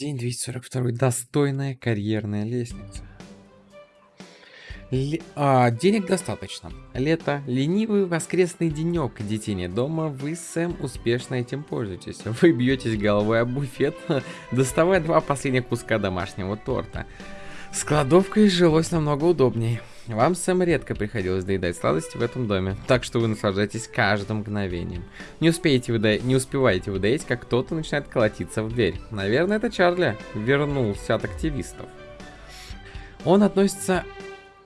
День 242. Достойная карьерная лестница. Ле- а, денег достаточно. Лето, ленивый воскресный денек, детей нет дома, вы, Сэм, успешно этим пользуетесь. Вы бьетесь головой об буфет, доставая два последних куска домашнего торта. С кладовкой жилось намного удобнее. Вам, Сэм, редко приходилось доедать сладости в этом доме, так что вы наслаждаетесь каждым мгновением. Не, успеете вы до... не успеваете вы доесть, как кто-то начинает колотиться в дверь. Наверное, это Чарли вернулся от активистов. Он относится...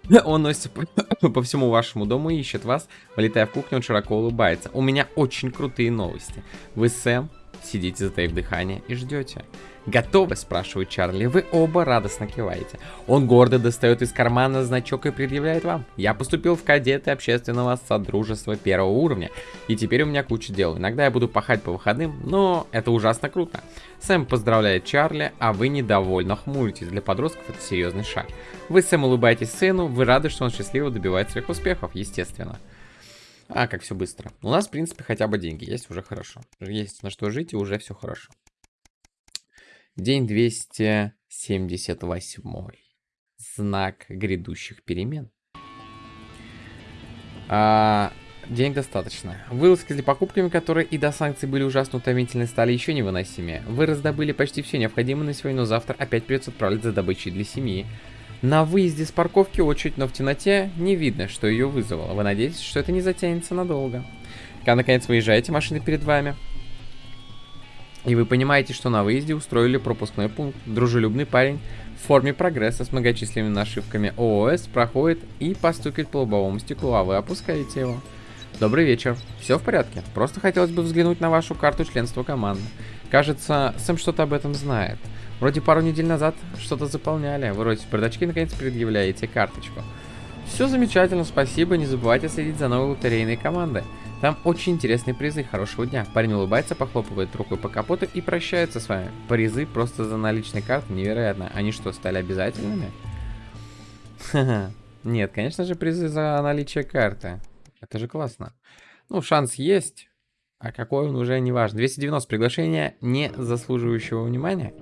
Он носится по, по всему вашему дому и ищет вас. Вылетая в кухню, он широко улыбается. У меня очень крутые новости. Вы, Сэм, сидите затаив дыхание и ждете. «Готовы?» – спрашивает Чарли. Вы оба радостно киваете. Он гордо достает из кармана значок и предъявляет вам. «Я поступил в кадеты общественного содружества первого уровня, и теперь у меня куча дел. Иногда я буду пахать по выходным, но это ужасно круто». Сэм поздравляет Чарли, а вы недовольно хмуритесь. Для подростков это серьезный шаг. Вы, Сэм, улыбаетесь сыну, вы рады, что он счастливо добивает своих успехов, естественно. А, как все быстро. У нас, в принципе, хотя бы деньги есть, уже хорошо. Есть на что жить, и уже все хорошо. День 278. Знак грядущих перемен. А, денег достаточно. Вылазки для покупками, которые и до санкций были ужасно утомительны, стали еще невыносимее. Вы раздобыли почти все необходимое на сегодня, но завтра опять придется отправляться за добычей для семьи. На выезде с парковки очередь, но в темноте не видно, что ее вызвало. Вы надеетесь, что это не затянется надолго. Когда наконец выезжаете, машина перед вами. И вы понимаете, что на выезде устроили пропускной пункт. Дружелюбный парень в форме прогресса с многочисленными нашивками ООС проходит и постукает по лобовому стеклу, а вы опускаете его. Добрый вечер. Все в порядке? Просто хотелось бы взглянуть на вашу карту членства команды. Кажется, Сэм что-то об этом знает. Вроде пару недель назад что-то заполняли. Вы роете бардачки наконец предъявляете карточку. Все замечательно, спасибо. Не забывайте следить за новой лотерейной командой. Там очень интересные призы. Хорошего дня. Парень улыбается, похлопывает рукой по капоту и прощается с вами. Призы просто за наличные карты. Невероятно. Они что, стали обязательными? Нет, конечно же, призы за наличие карты. Это же классно. Ну, шанс есть. А какой он уже не важно. 290 приглашения, не заслуживающего внимания.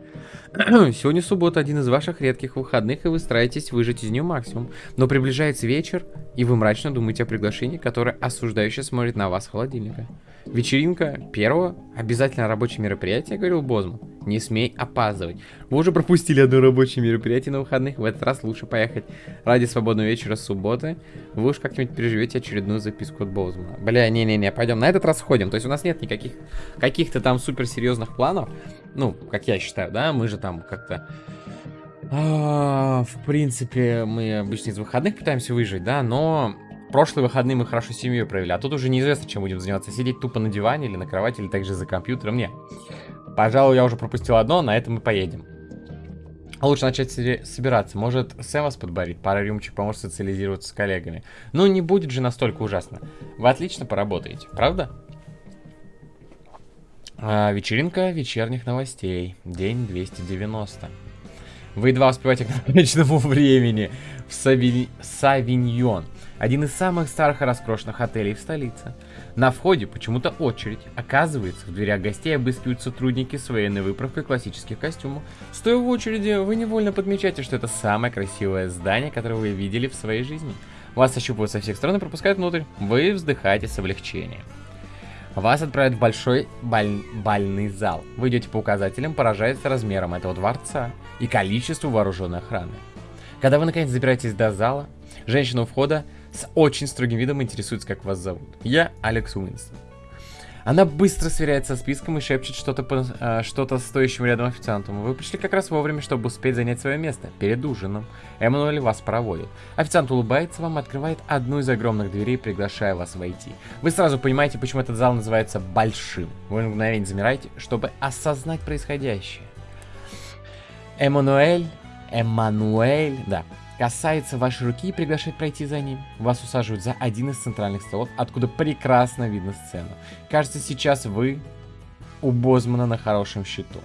Сегодня суббота, один из ваших редких выходных, и вы стараетесь выжать из нее максимум. Но приближается вечер, и вы мрачно думаете о приглашении, которое осуждающе смотрит на вас с холодильника. Вечеринка первого, обязательно рабочее мероприятие, говорил Бозман. Не смей опаздывать. Вы уже пропустили одно рабочее мероприятие на выходных, в этот раз лучше поехать ради свободного вечера субботы. Вы уж как-нибудь переживете очередную записку от Бозмана. Бля, не-не-не, пойдем, на этот раз ходим. То есть у нас нет никаких каких-то там суперсерьезных планов. Ну, как я считаю, да, мы же там как-то... А, в принципе, мы обычно из выходных пытаемся выжить, да, но прошлые выходные мы хорошо семью провели, а тут уже неизвестно, чем будем заниматься. Сидеть тупо на диване или на кровати, или также за компьютером. Не. Пожалуй, я уже пропустил одно, на этом мы поедем. Лучше начать собираться. Может, Сэм вас подборит? Пара рюмочек поможет социализироваться с коллегами. Ну, не будет же настолько ужасно. Вы отлично поработаете, правда? А, вечеринка вечерних новостей. День 290. Вы едва успеваете к намеченному времени в Сави... Савиньон. Один из самых старых и роскошных отелей в столице. На входе почему-то очередь. Оказывается, в дверях гостей обыскивают сотрудники с военной выправкой классических костюмов. Стоя в очереди, вы невольно подмечаете, что это самое красивое здание, которое вы видели в своей жизни. Вас ощупывают со всех сторон и пропускают внутрь. Вы вздыхаете с облегчением. Вас отправят в большой баль... бальный зал. Вы идете по указателям, поражаясь размером этого дворца и количеству вооруженной охраны. Когда вы наконец забираетесь до зала, женщина у входа с очень строгим видом интересуется, как вас зовут. Я Алекс Уинстон. Она быстро сверяется со списком и шепчет что-то э, что стоящему рядом официанту. Вы пришли как раз вовремя, чтобы успеть занять свое место, перед ужином. Эммануэль вас проводит. Официант улыбается вам, открывает одну из огромных дверей, приглашая вас войти. Вы сразу понимаете, почему этот зал называется большим. Вы мгновение замираете, чтобы осознать происходящее. Эммануэль, Эммануэль, да, касается вашей руки и приглашает пройти за ним. Вас усаживают за один из центральных столов, откуда прекрасно видно сцену. Кажется, сейчас вы у Бозмана на хорошем счету.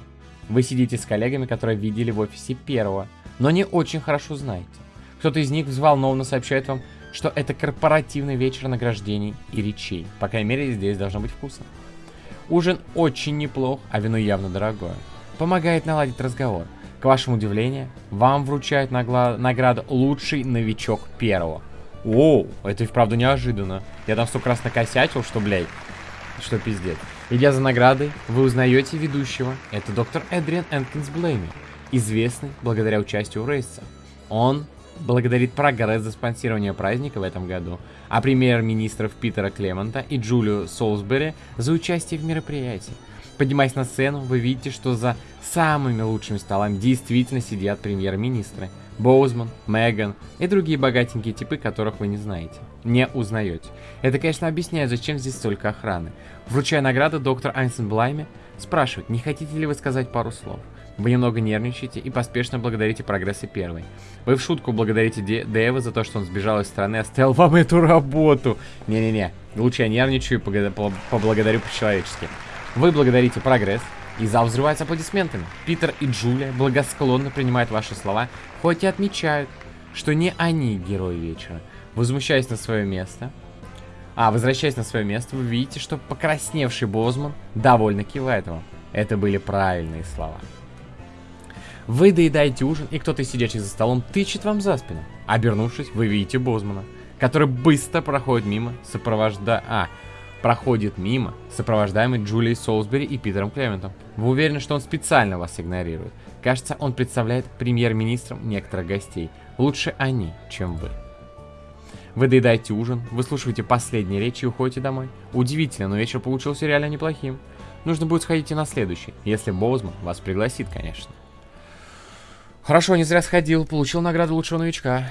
Вы сидите с коллегами, которые видели в офисе первого, но не очень хорошо знаете. Кто-то из них взволнованно сообщает вам, что это корпоративный вечер награждений и речей. По крайней мере, здесь должно быть вкусно. Ужин очень неплох, а вино явно дорогое. помогает наладить разговор. К вашему удивлению, вам вручают награду «Лучший новичок первого». Оу, это и вправду неожиданно. Я там столько раз накосячил, что, блядь, что пиздец. Идя за наградой, вы узнаете ведущего. Это доктор Эдриан Энкинс Блейми, известный благодаря участию в рейсе. Он благодарит прогресс за спонсирование праздника в этом году, а премьер-министров Питера Клемента и Джулию Солсбери за участие в мероприятии. Поднимаясь на сцену, вы видите, что за самыми лучшими столами действительно сидят премьер-министры. Боузман, Меган и другие богатенькие типы, которых вы не знаете. Не узнаете. Это, конечно, объясняет, зачем здесь столько охраны. Вручая награду, доктор Айнсен Блайме спрашивает, не хотите ли вы сказать пару слов. Вы немного нервничаете и поспешно благодарите прогресса первой. Вы в шутку благодарите Дэва за то, что он сбежал из страны и оставил вам эту работу. Не-не-не, лучше я нервничаю и поблагодарю по-человечески. Вы благодарите прогресс, и зал взрывается аплодисментами. Питер и Джулия благосклонно принимают ваши слова, хоть и отмечают, что не они герои вечера. Возмущаясь на свое место, а, возвращаясь на свое место, вы видите, что покрасневший Бозман довольно кивает вам. Это были правильные слова. Вы доедаете ужин, и кто-то, сидящий за столом, тычет вам за спину. Обернувшись, вы видите Бозмана, который быстро проходит мимо, сопровожда... А, проходит мимо, сопровождаемый Джулией Солсбери и Питером Клементом. Вы уверены, что он специально вас игнорирует? Кажется, он представляет премьер-министром некоторых гостей. Лучше они, чем вы. Вы доедаете ужин, выслушиваете последние речи и уходите домой. Удивительно, но вечер получился реально неплохим. Нужно будет сходить и на следующий, если Боузман вас пригласит, конечно. Хорошо, не зря сходил, получил награду лучшего новичка.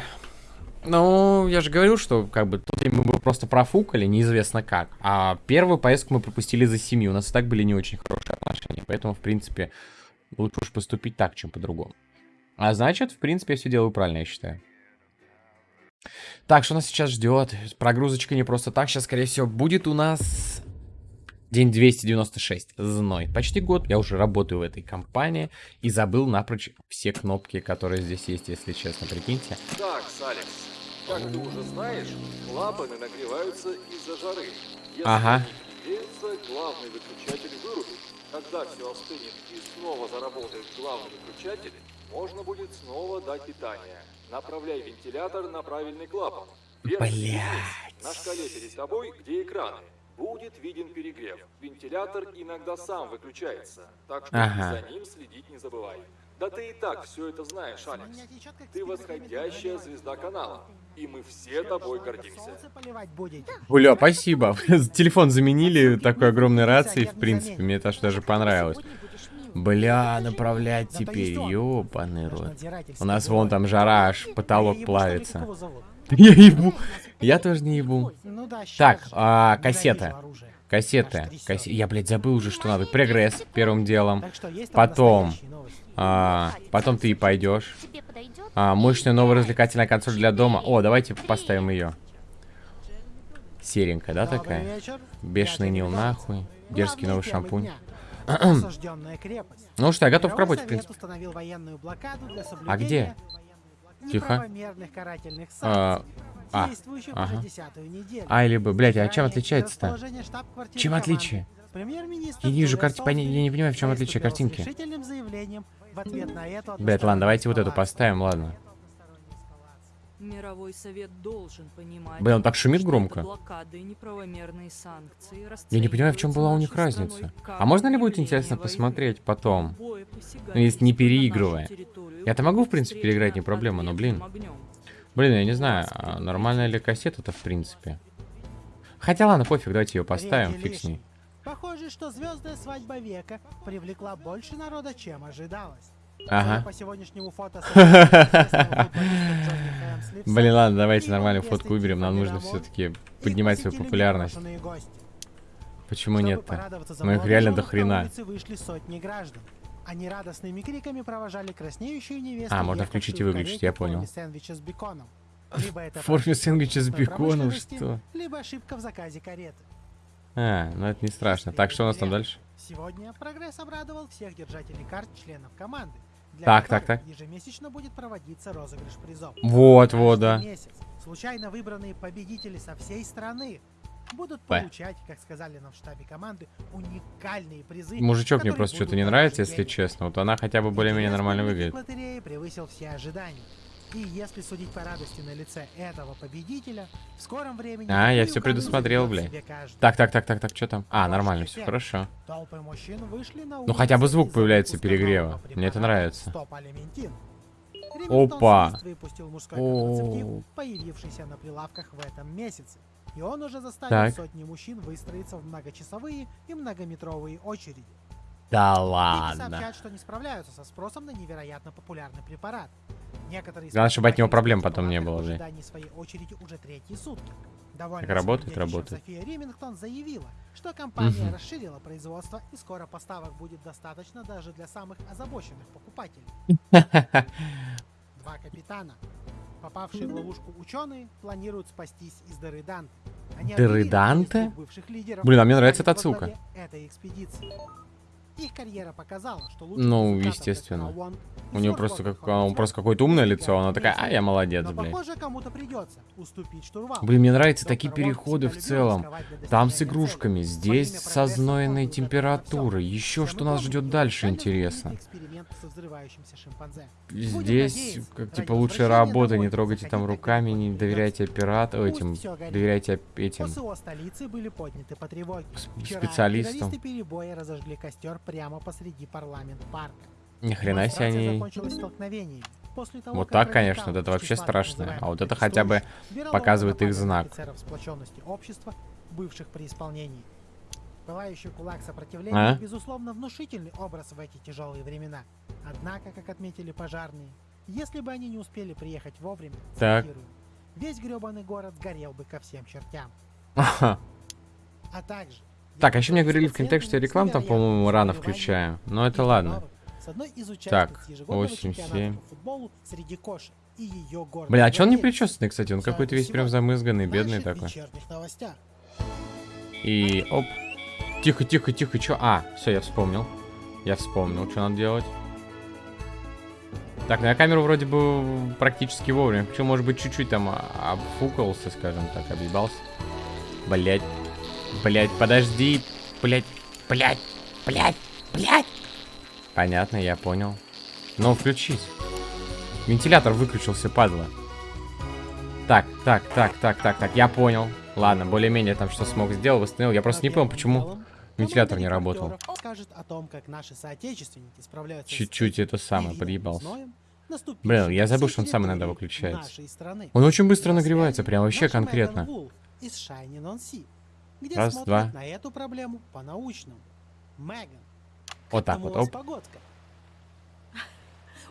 Ну, я же говорил, что как бы тут мы бы просто профукали, неизвестно как. А первую поездку мы пропустили за семью. У нас и так были не очень хорошие отношения. Поэтому, в принципе, лучше уж поступить так, чем по-другому. А значит, в принципе, я все делаю правильно, я считаю. Так, что нас сейчас ждет? Прогрузочка не просто так. Сейчас, скорее всего, будет у нас день 296. Зной. Почти год я уже работаю в этой компании и забыл напрочь все кнопки, которые здесь есть, если честно, прикиньте. Так, Алекс, как ты уже знаешь, клапаны нагреваются из-за жары. Если ага. греются, главный выключатель вырубит. Когда все остынет и снова заработает главный выключатель, можно будет снова дать питание. Направляй вентилятор на правильный клапан. Блять. На шкале перед тобой, где экраны, будет виден перегрев. Вентилятор иногда сам выключается, так что ага. за ним следить не забывай. Да ты и так все это знаешь, Алекс. Ты восходящая звезда канала. И мы все тобой гордимся. Бля, спасибо. Телефон заменили такой огромной рацией, в принципе. Мне это аж даже понравилось. Бля, направлять теперь, ёбаный рот. У нас вон там жара, аж потолок плавится. Я ебу. Я тоже не ебу. Так, а, кассета. Кассеты. Касс... Я, блядь, забыл уже, что надо. Прогресс первым делом. Потом. А, потом ты и пойдешь. А, мощная новая развлекательная консоль для дома. О, давайте поставим ее. Серенькая, да, такая? Бешеный Нил нахуй. Дерзкий новый шампунь. ну что, я готов к работе, в принципе. А где? Тихо. А, а, ага. А или Б. Блять, а чем отличается-то? Чем отличие? Я не вижу картинки, я не понимаю, в чем отличие картинки. Блять, ладно, давайте вот эту поставим, ладно. Мировой совет должен понимать, Блин, он так шумит громко. санкции, Я не понимаю, в чем была у них разница. А можно ли будет интересно посмотреть потом? Ну, если не переигрывая. Я-то могу, в принципе, переиграть, не проблема, но, блин. Блин, я не знаю, а нормальная ли кассета-то, в принципе. Хотя, ладно, пофиг, давайте ее поставим, фиг с ней. Похоже, что звездная свадьба века привлекла больше народа, чем ожидалось. Ага. По сегодняшнему фото Блин, ладно, давайте нормальную фотку выберем. Нам нужно все-таки поднимать свою популярность. Почему нет-то? Ну их реально до хрена. Они радостными криками провожали краснеющую невесту. А, можно включить и выключить, я понял. В форме сэндвича с беконом, что? Либо ошибка в заказе кареты. А, ну это не страшно. Так, что у нас там дальше? Сегодня прогресс обрадовал всех держателей карт членов команды. Для Так, так, так. Ежемесячно будет проводиться розыгрыш призов. Вот, вот, да. месяц случайно выбранные победители со всей страны будут Б. получать, как сказали нам в штабе команды, уникальные призы. Мужичок мне просто что-то не нравится, если честно. Вот она хотя бы более-менее нормально выглядит. превысил все ожидания. И если судить по радости на лице этого победителя, в скором времени... А, я кому предусмотрел, каждый. Так, так, так, так, так, что там? А, нормально, все хорошо. Ну, хотя бы звук появляется перегрева. Мне это нравится. Опа. О. появившийся на прилавках в этом месяце. И он уже заставил Так. сотни мужчин выстроиться в многочасовые и многометровые очереди. Да ладно. сообщают, что не справляются со спросом на невероятно популярный препарат. Некоторые Главное, чтобы от него проблем потом не было, в ожидании своей очереди уже третьи сутки. Довольно Так работает, работает. София Ремингтон заявила, что компания Мгм. расширила производство и скоро поставок будет достаточно даже для самых озабоченных покупателей. Два капитана. Попавшие в ловушку ученые планируют спастись из дыры Данте. Дыры Данте? нескольких бывших лидеров, Блин, а мне нравится эта отсылка. этой экспедиции. Их карьера показала, что лучше Ну, естественно. У нее просто как, он просто какое-то умное лицо, она такая, а я молодец, похоже, кому-то придется уступить штурвал. Блин, мне нравятся такие переходы в целом. Там с игрушками, здесь со знойной температурой. Еще что нас ждет дальше, интересно. Здесь, как типа, лучшая работа, не трогайте там руками, не доверяйте оператору, этим, доверяйте этим специалистам. террористы перебоя разожгли костер прямо посреди парламент-парка. Ни хрена себе они... После того, Вот так, конечно, вот это вообще страшно. А вот это хотя бы показывает их знак. общества, бывших при исполнении. Пылающий кулак сопротивления, А? безусловно, внушительный образ в эти тяжелые времена. Однако, как отметили пожарные, если бы они не успели приехать вовремя, Так. цитирую, весь гребаный город сгорел бы ко всем чертям. А также... Так, а еще мне говорили в комментах, что я рекламу там, по-моему, рано включаю. Но это и ладно. Так, ежегодного 8, чемпионата 7. по футболу среди кошек и ее гордой Бля, а че он не причесанный, кстати? Он какой-то это весь прям замызганный, бедный такой. И оп. Тихо, тихо, тихо, чё? А, все, я вспомнил. Я вспомнил, что надо делать. Так, ну я камеру вроде бы практически вовремя. Почему, может быть, чуть-чуть там а, обфукался, скажем так, объебался. Блять. Блять, подожди. Блять, блять, блять, блять. Понятно, я понял. Но включись. Вентилятор выключился, падла. Так, так, так, так, так, так, я понял. Ладно, более-менее там что смог сделал, восстановил. Я просто не понял, почему вентилятор не работал. Чуть-чуть это самое, подъебался. Блин, я забыл, что он сам иногда выключается. Он очень быстро На нагревается, прям вообще конкретно. Где Раз, смотрят два. на эту проблему по-научному. Меган, Вот так там вот, оп. погодка.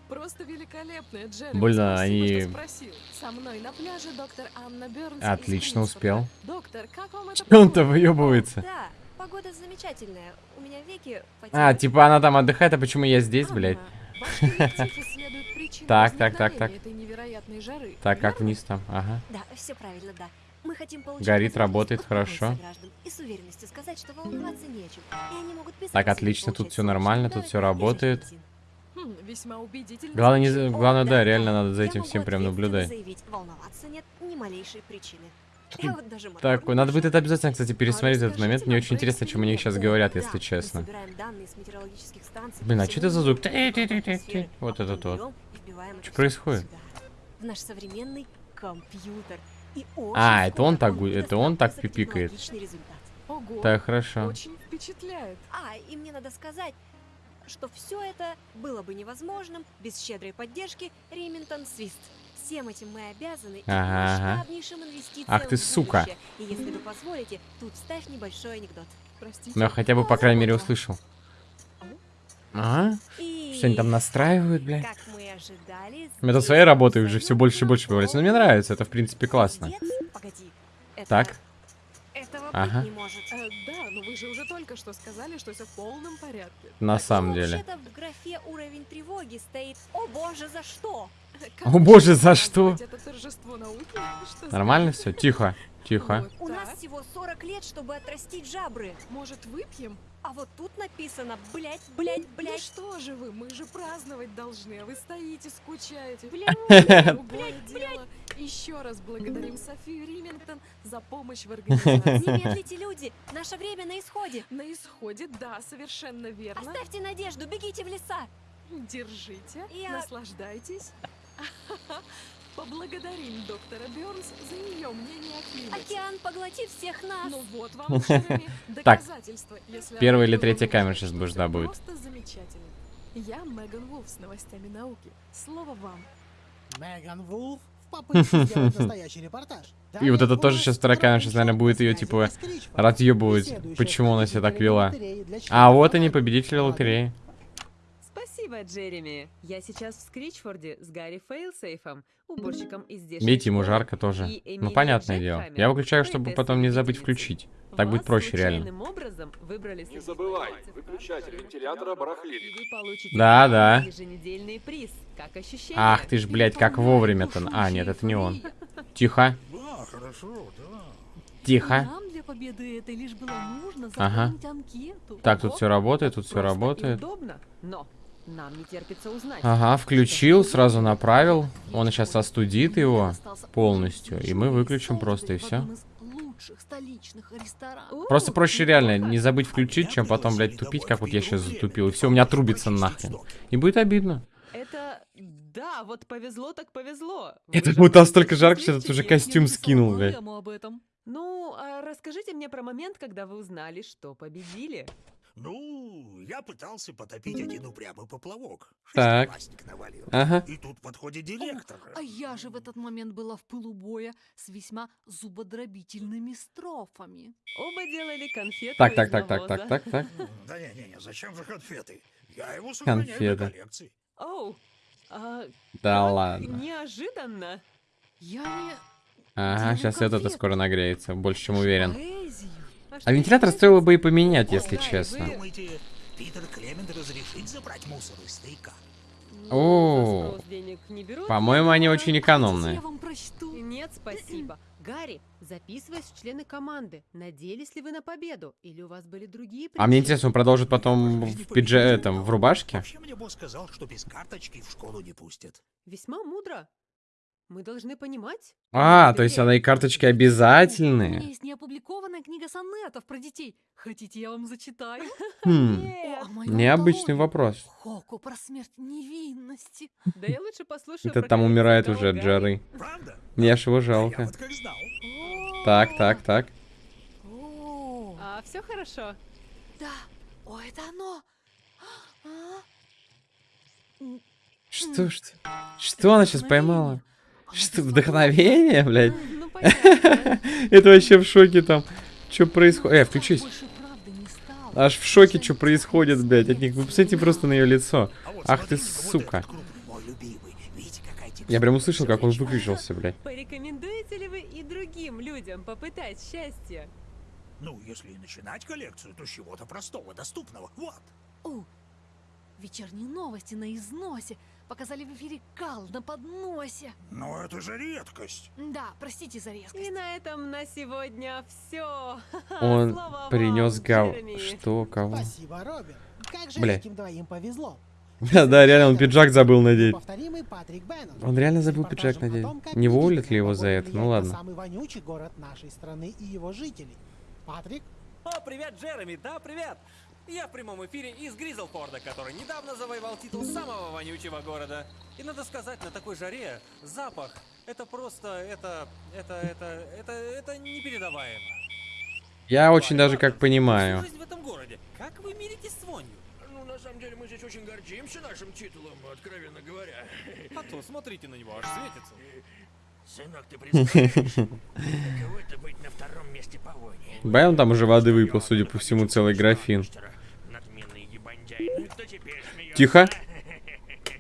Просто великолепная, Джереми. Больно, Спасибо, они-. Со мной на пляже доктор Анна Бернс Отлично успел. Доктор, как вам это Он-то погода? выебывается. Да, погода замечательная. У меня веки А, типа она там отдыхает, а почему я здесь, Анна, блядь? Так, так, так, так. Так, как вниз там? Ага. Да, все правильно, да. Мы хотим получить Горит, работает, хорошо. сограждан И с уверенностью сказать, что волноваться нечем. И они могут без Так, отлично, тут всё нормально, тут и работает. Хм. Главное, не, главное, да, реально надо за этим всем прям наблюдать. Так, надо будет это обязательно, кстати, пересмотреть этот момент. Мне очень интересно, о чем они сейчас говорят, Да, если честно. Блин, а что это за звук? Вот а этот вот. Что происходит? В наш современный компьютер. И А, это он так это он так пипикает. Ого, Так, хорошо. очень впечатляет. А, и мне надо сказать, что все это было бы невозможным без щедрой поддержки Ремингтон Свист. Всем этим мы обязаны и Ага, масштабнейшим инвестициям Ах ты, сука. И если вы позволите, тут вставь небольшой анекдот. Простите. Ну, я хотя бы, по крайней мере, услышал. Ага. И... Что они там настраивают, бля? Как здесь своей работы уже все больше и больше появляется. Но мне нравится, это, в принципе, классно. Погоди. Это... Так. Этого Ага. быть не может. Э, да, но вы же уже только что сказали, что все в полном порядке. На самом деле. В графе уровень тревоги стоит «О боже, за что?» Как О боже, за что? Это Нормально все? Тихо, тихо. Вот У нас всего 40 лет, чтобы отрастить жабры. Может, выпьем? А вот тут написано «блять, блять, блять». что же вы, мы же праздновать должны, а вы стоите, скучаете. Блядь, Другое дело. Еще раз благодарим Софию Римингтон за помощь в организации. Не медлите, люди! Наше время на исходе! На исходе, да, совершенно верно. Оставьте надежду, бегите в леса! Держите, Я- наслаждайтесь. Поблагодарим доктора Бёрнс за ее мнение о климате. Океан поглотит всех нас! Ну вот вам, Так, первая или третья камера это да, будет. Просто замечательно. Я Меган Вулф с новостями науки. Слово вам. Меган Вулф в попытке сделать настоящий репортаж. И вот это тоже сейчас вторая камера, сейчас, наверное, будет ее, типа, разъебывать, почему она себя так вела. А вот они, победители лотереи. Спасибо, Джереми. Я сейчас в Скричфорде с Гарри Фейлсейфом, уборщиком из здешней Видите, ему жарко тоже. Ну, понятное дело. Я выключаю, чтобы поэтессой потом не забыть включить. Так будет проще, реально. образом выбрали Не забывай, выключатель вентилятора Джекхаммера, барахлит. и вы получите Да, да. еженедельный приз. Как ощущение? Ах ты ж, блядь, как вовремя-то. А, нет, это не он. Тихо, Да, хорошо, да. тихо. Нам для победы этой лишь было нужно Ага. анкету. Так, тут все работает, тут все работает. удобно, но нам не терпится узнать. Ага, включил, сразу направил. Он сейчас остудит его полностью, и мы выключим просто, и все. Просто проще реально не забыть включить, чем потом, блядь, тупить, как вот я сейчас затупил. И все, у меня трубится нахрен. И будет обидно. Это... Да, вот повезло так повезло. Это Вы же вот там столько просто жарко, что этот уже костюм скинул, блядь. Ну, а расскажите мне про момент, когда вы узнали, что победили. Ну, я пытался потопить один упрямый поплавок. Так. Шестиклассник навалил. Ага. И тут подходит директор. А я же в этот момент была в пылу боя с весьма зубодробительными строфами. Оба делали конфеты Так, так, так, так, так, так, так. Да не-не-не, зачем же конфеты? Я его сохраняю Конфеты. для коллекции. Оу, а, Да ладно. неожиданно. Я не... Ага, сейчас этот и конфеты. скоро нагреется, больше чем уверен. Поэзию. А вентилятор стоило бы и поменять, если честно. Ну, О, берут, По-моему, они очень экономные. Нет, спасибо. Гарри, записываясь в члены команды, надеялись ли вы на победу? Или у вас были другие А мне причины? интересно, он продолжит потом в пидже этом, в рубашке? Вообще мне босс сказал, что без карточки в школу не пустят. Весьма мудро. Мы должны понимать. А, то есть она и карточки У меня обязательные. есть неопубликованная книга сонетов про детей. Хотите, я вам зачитаю? Хм. О необычный вопрос. Хоку про смерть невинности. Да я лучше послушаю Это там умирает уже жары. Правда? Мне аж его я жалко. Так, так, так. А, все хорошо. да. О, это оно. А? Что, что? Что она сейчас поймала? Что, вдохновение, блядь? Ну, понятно. Это вообще в шоке там. Что происходит? Э, включись. Аж в шоке, что происходит, блядь, от них. Вы посмотрите просто на ее лицо. А Ах ты, сука. какая Я прям услышал, как он выключился, блядь. Порекомендуете ли вы и другим людям попытать счастье? Ну, если и начинать коллекцию, то с чего-то простого, доступного. Вот. О, вечерние новости на износе. Показали в эфире кал на подносе. Но это же редкость. Да, простите за резкость. И на этом на сегодня все. Он принес гав... Что, кого? Спасибо, Робин. Как же Бля. этим двоим повезло. Да, да, реально, он пиджак забыл надеть. Повторимый Патрик Беннон. Он реально забыл пиджак надеть. Не уволят ли его за это? Ну ладно. самый вонючий город нашей страны и его жителей. Патрик, О, привет, Джереми, да, привет! Я в прямом эфире из Гризлфорда, который недавно завоевал титул самого вонючего города. И надо сказать, на такой жаре запах, это просто, это, это, это, это, это непередаваемо. Я очень даже как понимаю. жизнь в этом городе. Как вы миритесь с вонью? Ну, на самом деле, мы здесь очень гордимся нашим титулом, откровенно говоря. А то смотрите на него, аж светится. Сынок, ты это быть на втором месте по войне? Бай, он там уже воды выпил, судя по всему, целый графин. Ну? Тихо.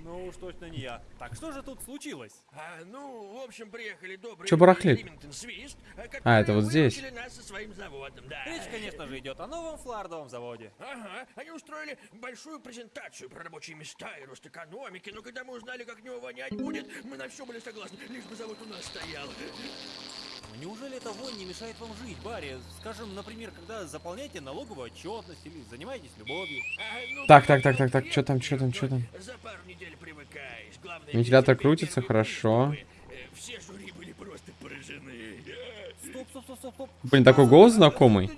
Ну уж точно не я. Так что же тут случилось? А, ну, в общем, приехали добрые Чё барахлит? Свист, А, это вот здесь. нас со своим заводом, да. Речь, конечно же, идет о новом флардовом заводе. Ага, они устроили большую презентацию про рабочие места и рост экономики, но когда мы узнали, как него вонять будет, мы на все были согласны, лишь бы завод у нас стоял. Ну, Неужели эта вонь не мешает вам жить, Барри? Скажем, например, когда заполняете налоговую отчетность или занимаетесь любовью. А, ну, Так, так, так, так, так, чё там, чё там, чё там? За пару недель привыкаешь. Главное, Вентилятор крутится хорошо. день, чтобы Э, Все жюри были просто поражены. Стоп, стоп, стоп, стоп, стоп. Блин, такой голос знакомый.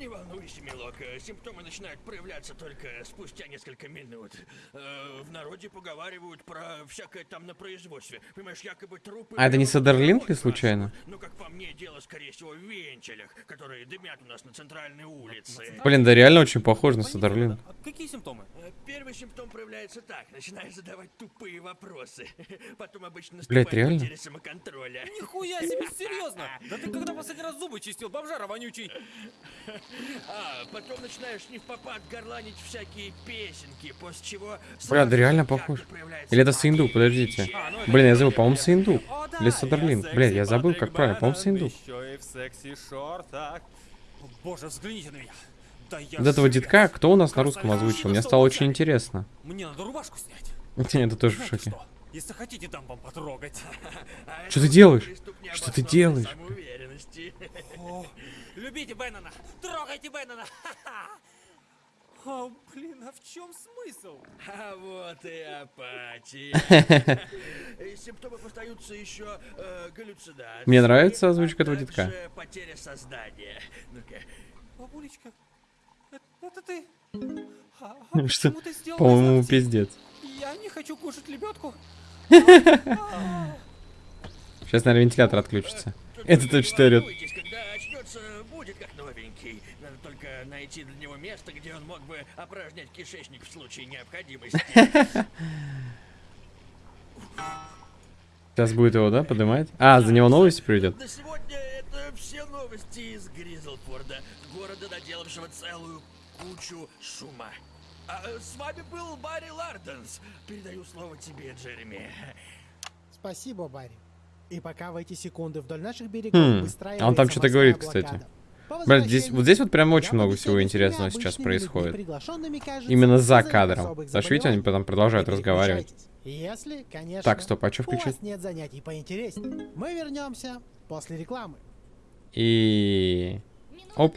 Проявляться только спустя несколько минут. Э, В народе поговаривают про всякое там на производстве. Понимаешь, якобы трупы... А это не Садерлинг ли случайно? Ну, как по мне, дело, скорее всего, в венчелях, которые дымят у нас на центральной улице. Блин, да реально очень похож на Садерлинг. А Какие симптомы? Э, Первый симптом проявляется так. Начинаешь задавать тупые вопросы. Потом обычно наступает реально? потеря самоконтроля. Нихуя себе, серьезно! Да ты когда последний раз зубы чистил, бомжара вонючий? А, потом начинаешь не в попад горланить всякие песенки, после чего... Да сразу реально похож. Или это Сындук, подождите. А, ну Блин, я забыл, по-моему, да, Или Блядь, секси я забыл, как правильно. По-моему. О, Боже, взгляните на меня. Да я Вот этого детка кто у нас на русском озвучил? Мне стало очень интересно. Мне надо рубашку снять. Это тоже в шоке. Если хотите, дам вам потрогать. Что ты делаешь? Что ты делаешь? любите Беннона! Трогайте Беннона! О, блин, а в чем смысл? А вот и апатия. Из симптомов остаются еще э, галлюцинации. Мне нравится а озвучка этого детка. также потеря сознания. Ну-ка. Бабулечка, это, это ты? А, а Что? По-моему, пиздец. Я не хочу кушать лебедку. Сейчас, наверное, вентилятор отключится. Это точно орёт. волнуйтесь, Когда очнется, будет как новенький. Надо только найти для него место, где он мог бы опорожнять кишечник в случае необходимости. Сейчас будет его, да, поднимать? А, за него новости придет. На сегодня это все новости из Гризлфорда, города, наделавшего целую кучу шума. А э, с вами был Барри Ларденс. Передаю слово тебе, Джереми. Спасибо, Барри. И пока в эти секунды вдоль наших берегов Хм, выстраивается а он там что-то говорит, блокада. кстати. Блядь, здесь, вот здесь вот прям очень много всего интересного сейчас происходит. Именно за кадром. что, видите, они потом продолжают разговаривать. Если, конечно, Так, стоп, а что у включить? вас нет занятий поинтереснее. Мы вернемся после рекламы. И... Оп.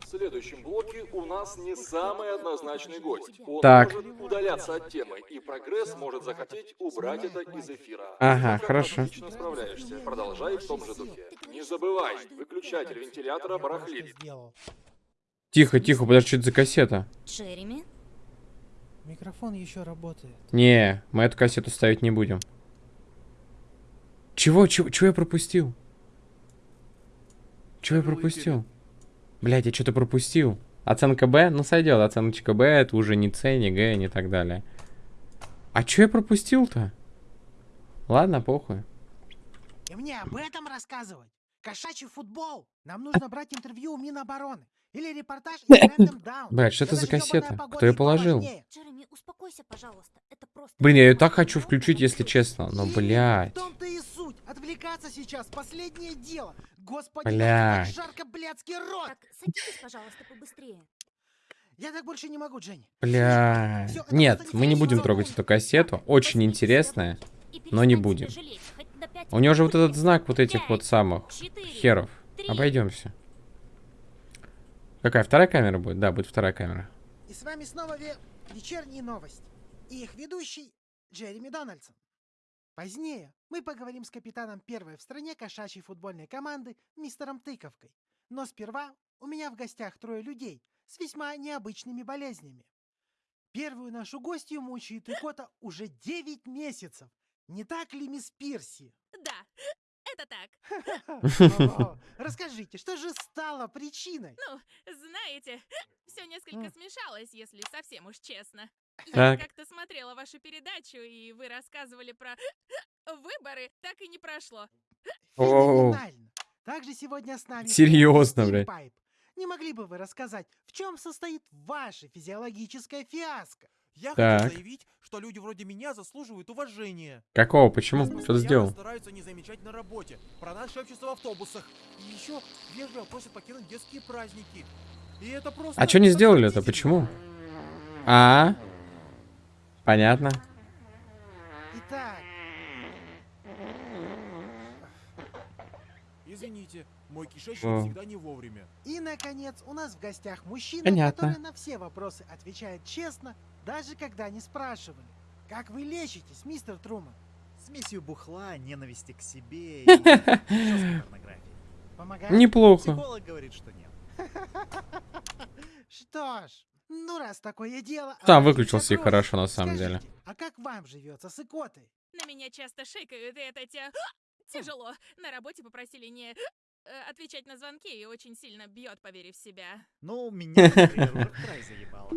В следующем блоке у нас не самый однозначный гость. Он Так. может удаляться от темы, и прогресс может захотеть убрать это из эфира. Ага, хорошо. Отлично справляешься. Продолжай в том же духе. Не забывай, выключатель вентилятора барахлит. Тихо, тихо, подожди, что это за кассета? Джереми? Микрофон еще работает. Не, мы эту кассету ставить не будем. Чего, чего, чего я пропустил? Чего я пропустил? Блять, я что-то пропустил. Оценка Б? Ну сойдет, оценочка Б, это уже не С, не Г, не так далее. А что я пропустил-то? Ладно, похуй. И мне об этом рассказывать? Кошачий футбол! Нам нужно брать интервью у Минобороны. Или репортаж из Рэндом Даун. Блядь, что это за кассета? Кто ее положил? поважнее. Джереми, успокойся, пожалуйста. Это просто... Блин, я ее так хочу включить, если честно. Но, блядь. Отвлекаться сейчас последнее дело. Господи, Блядь. как жарко, блядский рот! Так, садитесь, пожалуйста, побыстрее. Я так больше не могу, Дженни. Бля. Это Нет, мы не будем трогать эту кассету. Очень интересная. Но не будем. У него же вот этот знак вот этих вот самых херов. Обойдемся. Какая вторая камера будет? Да, будет вторая камера. И с вами снова ве- вечерние новости. И их ведущий Джереми Дональдсон. Позднее мы поговорим с капитаном первой в стране кошачьей футбольной команды мистером Тыковкой. Но сперва у меня в гостях трое людей с весьма необычными болезнями. Первую нашу гостью мучает икота уже 9 месяцев. Не так ли, мисс Пирси? Да, это так. Расскажите, что же стало причиной? Ну, знаете, все несколько смешалось, если совсем уж честно. Я Так. как-то смотрела вашу передачу, и вы рассказывали про выборы, так и не прошло. О, Феноменально. Также сегодня с нами Серьезно, блядь. Пайп. Не могли бы вы рассказать, в чем состоит ваша физиологическая фиаско? Я Так. хочу заявить, что люди вроде меня заслуживают уважения. Какого? Почему? Нас Что ты постоянно сделал? стараются не замечать на работе. Про нас шепчутся в автобусах. И еще вежливо просят покинуть детские праздники. И это просто... А что не сделали это? отвратительно. Почему? А? Понятно. Итак, Извините, мой кишечник О. всегда не вовремя. и наконец у нас в гостях мужчина, Понятно. который на все вопросы отвечает честно, даже когда не спрашивали. Как вы лечитесь, мистер Труман? Смесью бухла, ненависти к себе и. Помогает? Неплохо. Психолог говорит, что нет. Что ж, ну раз такое дело... Там обратимся выключился и хорошо, на самом Скажите, деле. А как вам живется с икотой? На меня часто шикают, и это те... Тяжело. На работе попросили не э, отвечать на звонки и очень сильно бьет, поверив в себя. Ну, меня, например, заебало.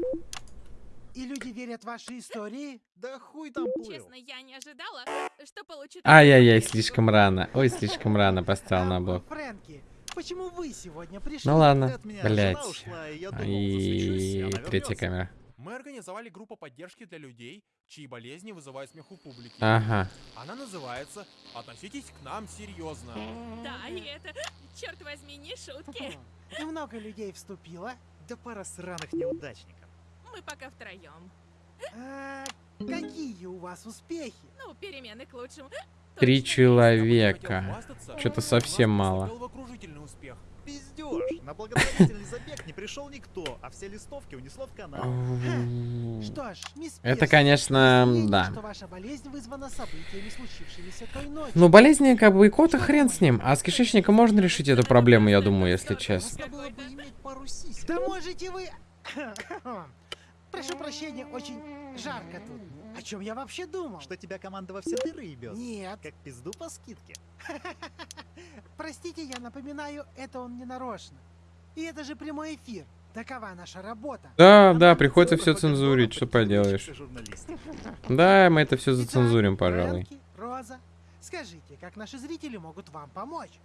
И люди верят в ваши истории? Да хуй там плыл. Честно, я не ожидала, что получу... Ай-яй-яй, слишком рано. Ой, слишком рано поставил на блок. Фрэнки, почему вы сегодня пришли? Ну ладно, От меня жена блять. и третья камера. Мы организовали группу поддержки для людей, чьи болезни вызывают смех у публики. Ага. Она называется «Относитесь к нам серьезно». Да, и это, черт возьми, не шутки. И много людей вступило. Да пара сраных неудачников. Мы пока втроем. А, какие у вас успехи? Ну, перемены к лучшему. Три человека. Что-то совсем мало. На благотворительный забег не пришел никто, а все листовки унесло в канал. Что ж, мисс Это, конечно, да. болезнь. Ну, болезни, как бы, и кота хрен с ним. А с кишечником можно решить эту проблему, я думаю, если честно. Да можете вы... Прошу прощения, очень жарко тут. О чем я вообще думал? Что тебя команда во все дыры ебет? Нет. Как пизду по скидке. Простите, я напоминаю, это он не нарочно. И это же прямой эфир. Такова наша работа. Да, да, приходится все цензурить, что поделаешь. Да, мы это все Итак, зацензурим, пожалуй. Фрэнки, Роза, скажите, как наши зрители могут вам помочь?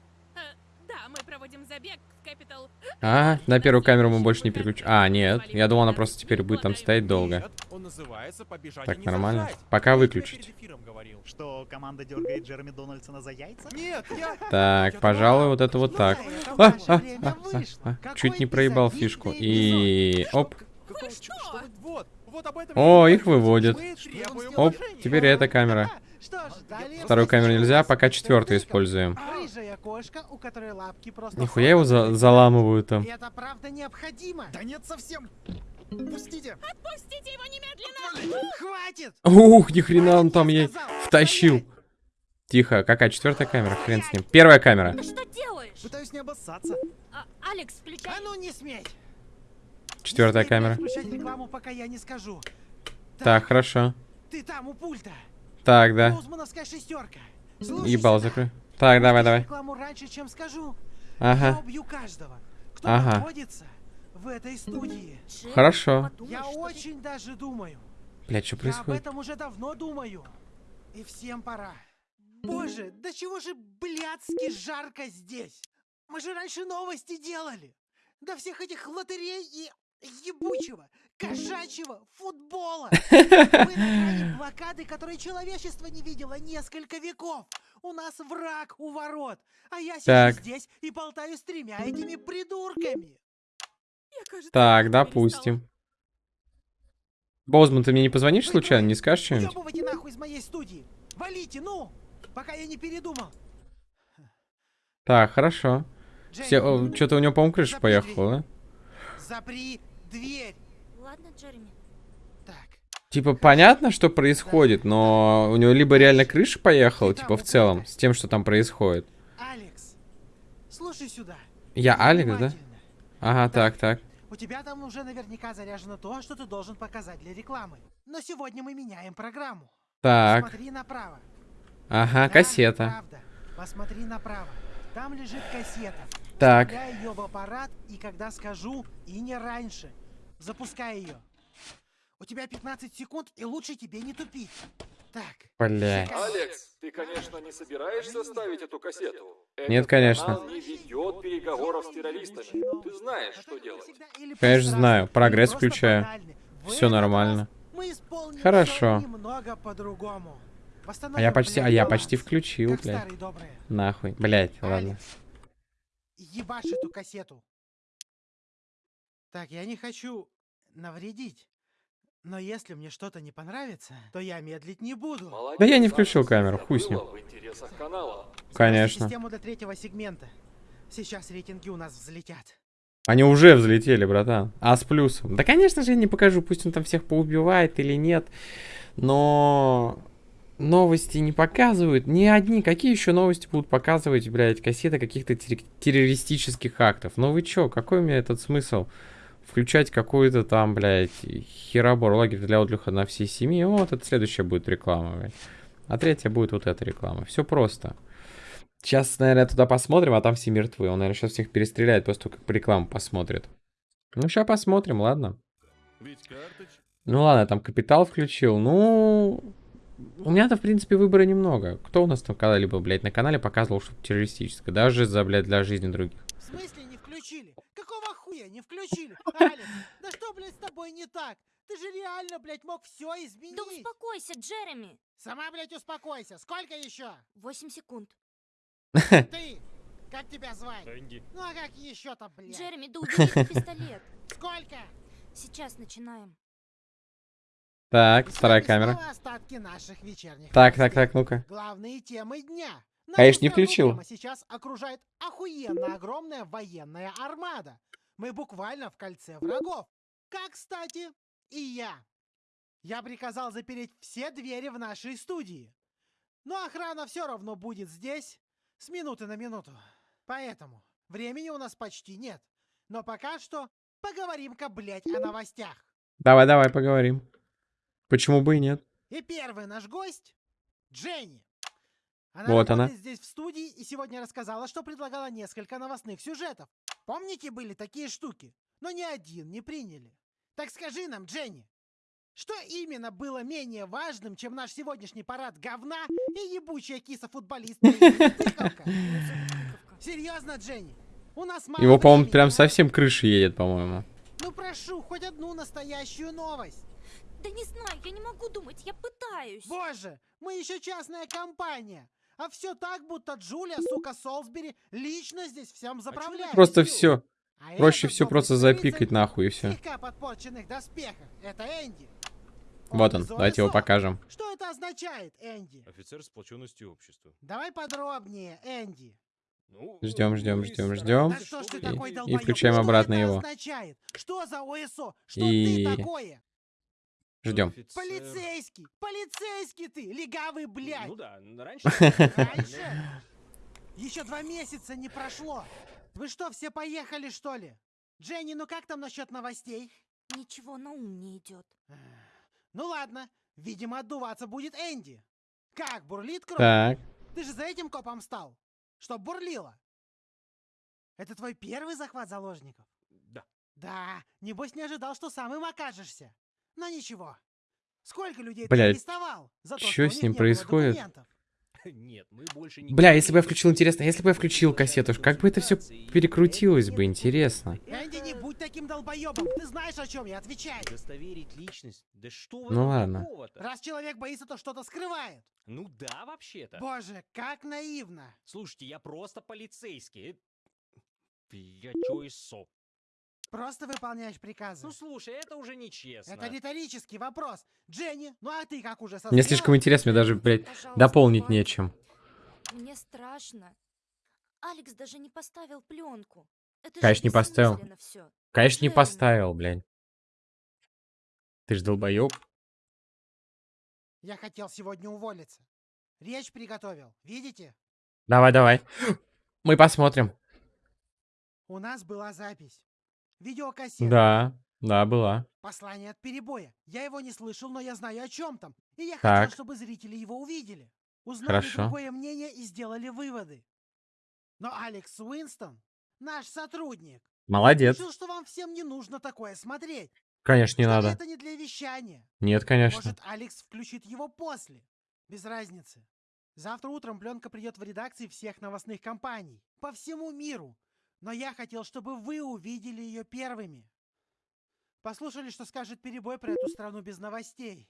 Да, мы проводим забег в Capital. А, на первую камеру мы больше не переключим. А, нет, я думал, она просто теперь будет там стоять долго. «Побежать Так, нормально. зажать». Пока выключить. перед эфиром говорил. Что, команда дергает Джереми Дональдсона за яйца? Нет, я... Так, пожалуй, вот это вот так. Ну, А, ваше а, а, а, а. Какой Чуть не проебал фишку. И... Оп. Вот об этом О, их выводят. Оп, теперь эта камера. Что ж, далее Вторую камеру нельзя, пока четвертую используем. Рыжая кошка, у которой лапки просто... Нихуя его за- заламывают там. Это правда необходимо. Да нет совсем. Пустите. Пустите его немедленно! Хватит! Ух, ни хрена он там я ей втащил. Тихо, какая четвертая камера? Хрен с ним. Первая камера. Ты что делаешь? Пытаюсь не обоссаться. А, Алекс, включай. А ну не смей! Четвертая Не смей камера. рекламу, пока я не скажу. Так, хорошо. Ты там у пульта. Так, да. Боузмановская шестерка. Слушай Ебал сюда. закрой. Так, давай, давай. рекламу раньше, чем скажу. Я Ага. убью каждого, кто Ага. находится в этой студии. Хорошо. Я очень даже думаю. Блять, что Я об происходит? этом уже давно думаю. И всем пора. Боже, да чего же блядски жарко здесь? Мы же раньше новости делали. До всех этих лотерей и ебучего, кошачьего футбола. Мы на блокады, которой человечество не видело несколько веков. У нас враг у ворот. А я сижу здесь и болтаю с тремя этими придурками. Так, допустим. Боузман, ты мне не позвонишь случайно? Не скажешь что-нибудь? Нахуй из моей студии. Валите, ну, пока я не передумал. Так, хорошо. Джейми, Что-то у него, по-моему, крыша поехала, да? Запри дверь. Типа, понятно, что происходит, но у него либо реально крыша поехала, типа, в целом, с тем, что там происходит. Алекс, слушай сюда. Я Алекс, да? Ага, так, так. У тебя там уже наверняка заряжено то, что ты должен показать для рекламы. Но сегодня мы меняем программу. Так. Посмотри направо. Ага, Да, кассета. Правда. Посмотри направо. Там лежит кассета. Так. Вставляй ее в аппарат, и когда скажу, и не раньше. Запускай ее. У тебя 15 секунд, и лучше тебе не тупить. Так. Блять. Алекс, ты, конечно, не собираешься ставить эту кассету? Нет, Этот конечно. канал не ведет переговоров с террористами. Ты знаешь, что делать. Конечно, знаю. Прогресс включаю. Все нормально. Хорошо. всё немного по-другому. А я почти, а блядь, я почти включил, блядь. Нахуй. Блять, ладно. Ебашь эту кассету. Так, я не хочу навредить. Но если мне что-то не понравится, то я медлить не буду. Молодец, Да я не включил камеру, хуй с ним. Конечно. Систему для третьего сегмента. Сейчас рейтинги у нас взлетят. Они уже взлетели, братан. А с плюсом. Да, конечно же, я не покажу, пусть он там всех поубивает или нет. Но... новости не показывают. Ни одни. Какие еще новости будут показывать, блядь, кассеты каких-то терр- террористических актов? Ну вы чё, какой мне этот смысл? Включать какую-то там, блядь, херобор лагерь для отдыха на всей семьи. Вот, это следующая будет реклама, блядь. А третья будет вот эта реклама. Все просто. Сейчас, наверное, туда посмотрим, а там все мертвы. Он, наверное, сейчас всех перестреляет после того, как рекламу посмотрит. Ну, сейчас посмотрим, ладно. Ну ладно, там капитал включил. Ну, у меня-то, в принципе, выбора немного. Кто у нас там когда-либо, блядь, на канале показывал что-то террористическое? Даже за, блядь, для жизни других. В смысле не включили? Какого хуя не включили? Алекс, да что, блядь, с тобой не так? Ты же реально, блядь, мог все изменить. Да успокойся, Джереми. Сама, блядь, успокойся. Сколько еще? Восемь секунд. Ты! Как тебя звать? Энди. Ну а как еще-то, блядь? Джереми, да убери пистолет. Сколько? Сейчас начинаем. Так, вторая камера. снова остатки наших вечерних Так, так, так, ну-ка. Главные темы дня. Конечно, не страну включил. сейчас окружает охуенно огромная военная армада. Мы буквально в кольце врагов. Как, кстати, и я. Я приказал запереть все двери в нашей студии. Но охрана все равно будет здесь с минуты на минуту. Поэтому времени у нас почти нет. Но пока что поговорим-ка, блядь, о новостях. Давай, давай, поговорим. Почему бы и нет? И первый наш гость — Дженни. Она Вот она. здесь в студии и сегодня рассказала, что предлагала несколько новостных сюжетов. Помните, были такие штуки? Но ни один не приняли. Так скажи нам, Дженни, что именно было менее важным, чем наш сегодняшний парад говна и ебучая киса-футболистка Ирина Тыковка? Серьезно, Дженни? У нас мало Его, по-моему, прям совсем крыша едет, по-моему. Ну прошу, хоть одну настоящую новость. Да не знаю, я не могу думать, я пытаюсь. Боже, мы еще частная компания. А все так, будто Джулия, сука, Солсбери, лично здесь всем заправляет. Просто все. А Проще все просто запикать нахуй и все. Это Энди. Вот он, давайте его покажем. Что это означает, Энди? Офицер сплоченности общества. Давай подробнее, Энди. Ну, Ждем, ждем, ждем, ждем. Да И- И включаем Что обратно его. означает? Что за ОСО? Что И- ты такое? Ждем. Полицейский! Полицейский ты! Легавый, блядь! Ну да, раньше... Раньше? Еще два месяца не прошло. Вы что, все поехали, что ли? Дженни, ну как там насчет новостей? Ничего на ум не идет. Ну ладно, видимо, отдуваться будет Энди. Как, бурлит кровь? Так. Ты же за этим копом стал? Чтоб бурлило. Это твой первый захват заложников? Да. Да, небось не ожидал, что сам им окажешься. Но ничего. Сколько людей ты Блядь, арестовал за то, что с ним происходит? Нет, мы больше не... Бля, если бы я включил, интересно, если бы я включил кассету, как бы это все перекрутилось бы, интересно. Энди, не будь таким долбоебом. Ты знаешь, о чем я отвечаю. Удостоверить личность? Да что в Ну ладно. Раз человек боится, то что-то скрывает. Ну да, вообще-то. Боже, как наивно. Слушайте, я просто полицейский. Я чё и со? Просто выполняешь приказы. Ну слушай, это уже нечестно. Это риторический вопрос. Дженни, ну а ты как уже Мне созрела? слишком интересно, мне даже, блядь, Пожалуйста, дополнить хватит. нечем. Мне страшно. Алекс даже не поставил пленку. Это Конечно, не поставил. всё. Конечно, не Джереми. поставил, блядь. Ты ж долбоёб. Я хотел сегодня уволиться. Речь приготовил. Видите? Давай, давай. Мы посмотрим. У нас была запись. Видеокассета. Да, да, была. Послание от перебоя. Я его не слышал, но я знаю о чем там. И я Так. хотел, чтобы зрители его увидели. Узнали Хорошо. другое мнение и сделали выводы. Но Алекс Уинстон, наш сотрудник, Молодец. решил, что вам всем не нужно такое смотреть. Конечно, не что надо. это не для вещания. Нет, конечно. Может, Алекс включит его после. Без разницы. Завтра утром пленка придет в редакции всех новостных компаний. По всему миру. Но я хотел, чтобы вы увидели ее первыми. Послушали, что скажет перебой про эту страну без новостей.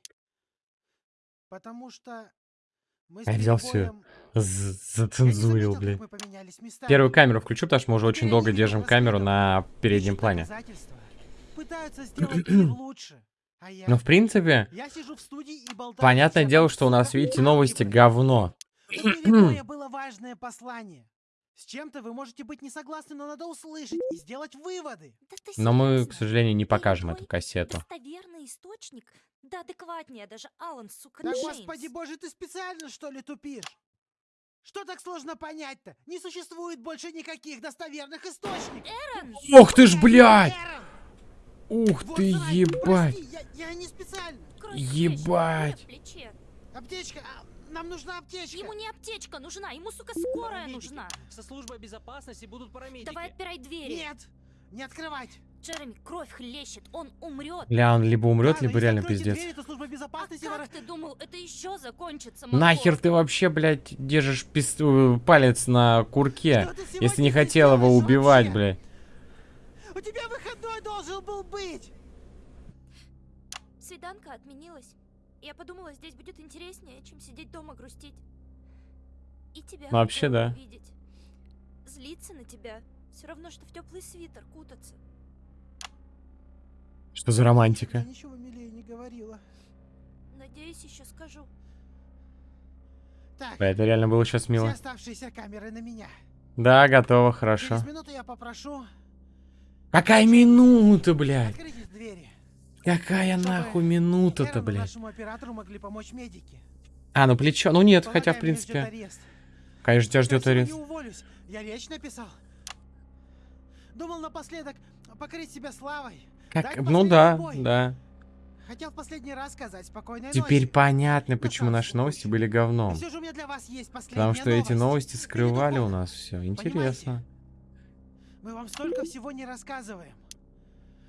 Потому что мы с Я взял все, зацензурил, блядь. Первую камеру включу, потому что мы уже очень долго держим камеру на переднем плане. А я... Ну, в принципе, Я сижу в студии и болтаю понятное дело, что у нас, видите, новости говно. Было важное послание. С чем-то вы можете быть не согласны, но надо услышать и сделать выводы. Но мы, к сожалению, не покажем эту кассету. Достоверный источник? Да адекватнее даже Алан, сука, Да Джеймс. господи боже, ты специально что ли тупишь? Что так сложно понять-то? Не существует больше никаких достоверных источников. Эрон! Ох ты ж, блядь! Ух Вот ты, срань, ебать! прости, я, я не специально. Ебать! Аптечка, а, нам нужна аптечка. Ему не аптечка нужна, ему, сука, скорая нужна. Со службой безопасности будут парамедики. Давай отпирай двери. Нет, не открывать. Джереми, кровь хлещет, он умрет. Ля, он либо умрет, Ладно, либо реально пиздец. двери, то служба безопасности А как ты думал, это еще закончится, Нахер ты вообще, блядь, держишь пис- э, палец на курке, если не хотел его убивать, вообще? блядь? У тебя выходной должен был быть. Свиданка отменилась. Я подумала, здесь будет интереснее, чем сидеть дома грустить. И тебя Ну, вообще, да. увидеть. Злиться на тебя. Все равно, что в теплый свитер кутаться. Что за романтика? Я ничего милее не говорила. Надеюсь, еще скажу. Так, Да, это реально было сейчас все мило. оставшиеся камеры на меня. Да, готово, хорошо. Через минуту я попрошу Какая минута, блядь? открыть двери. Какая нахуй минута-то, блядь? нашему оператору могли помочь медики. А, ну плечо. Ну нет, хотя, в принципе... Конечно, тебя ждет арест. Я речь написал. Думал напоследок покрыть себя славой. Как... Ну да, бой. да. Хотел в последний раз сказать спокойной Теперь ночи. понятно, почему наши новости были говном. все же у меня для вас есть Потому что эти новость. новости скрывали у нас все. Интересно. Мы вам столько всего не рассказываем.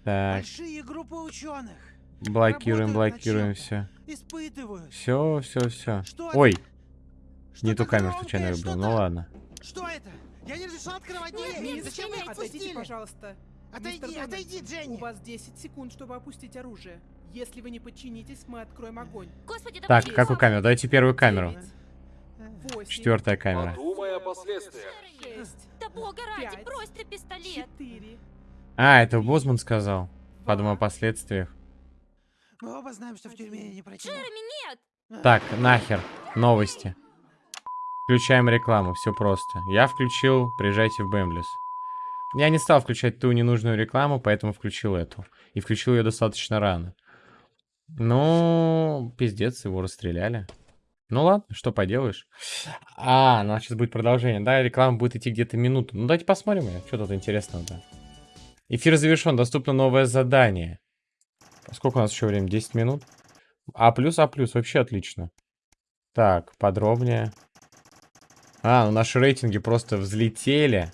Так, Большие группы ученых блокируем, блокируем все. испытывают. Все, все, все. Что? Ой, Что не ту камеру случайно выбрал. Ну ладно. Что это? Я не разрешал открывать Нет, двери. нет, Зачем вы отпустили? пожалуйста. Отойди, Мистер отойди, Дженни. У вас 10 секунд, чтобы опустить оружие. Если вы не подчинитесь, мы откроем огонь. Господи, Так, какую камеру? Давайте первую камеру. Восемь. Четвертая камера. Подумай о последствиях. Да бога ради, брось ты пистолет. Четыре. А, это Бозман сказал. Подумай о последствиях. Мы оба знаем, что в тюрьме я не. Джереми, нет! Так, нахер. Новости. Включаем рекламу, все просто. Я включил «Приезжайте в Бэмблис». Я не стал включать ту ненужную рекламу, поэтому включил эту. И включил ее достаточно рано. Ну, пиздец, его расстреляли. Ну ладно, что поделаешь. А, ну сейчас будет продолжение. Да, реклама будет идти где-то минуту. Ну давайте посмотрим, её, что тут интересного-то. Эфир завершен, доступно новое задание. Сколько у нас еще времени? 10 минут? А плюс, А плюс, вообще отлично. Так, подробнее. А, ну наши рейтинги просто взлетели